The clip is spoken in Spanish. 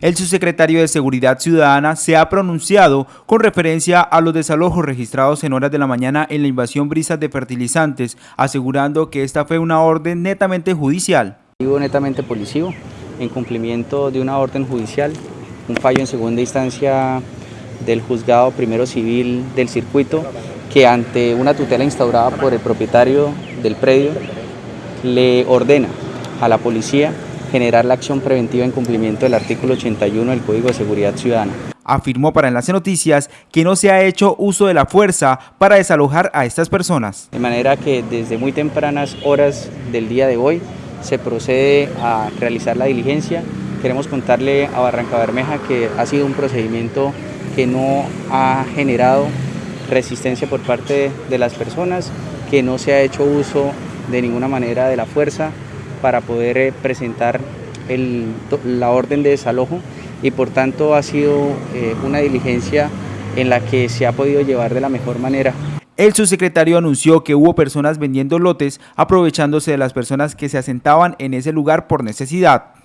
El subsecretario de Seguridad Ciudadana se ha pronunciado con referencia a los desalojos registrados en horas de la mañana en la invasión Brisas de Fertilizantes, asegurando que esta fue una orden netamente judicial. Netamente policivo, en cumplimiento de una orden judicial, un fallo en segunda instancia del juzgado primero civil del circuito, que ante una tutela instaurada por el propietario del predio, le ordena a la policía generar la acción preventiva en cumplimiento del artículo 81 del Código de Seguridad Ciudadana. Afirmó para Enlace Noticias que no se ha hecho uso de la fuerza para desalojar a estas personas. De manera que desde muy tempranas horas del día de hoy se procede a realizar la diligencia. Queremos contarle a Barranca Bermeja que ha sido un procedimiento que no ha generado resistencia por parte de las personas, que no se ha hecho uso de ninguna manera de la fuerza, para poder eh, presentar la orden de desalojo y por tanto ha sido eh, una diligencia en la que se ha podido llevar de la mejor manera. El subsecretario anunció que hubo personas vendiendo lotes aprovechándose de las personas que se asentaban en ese lugar por necesidad.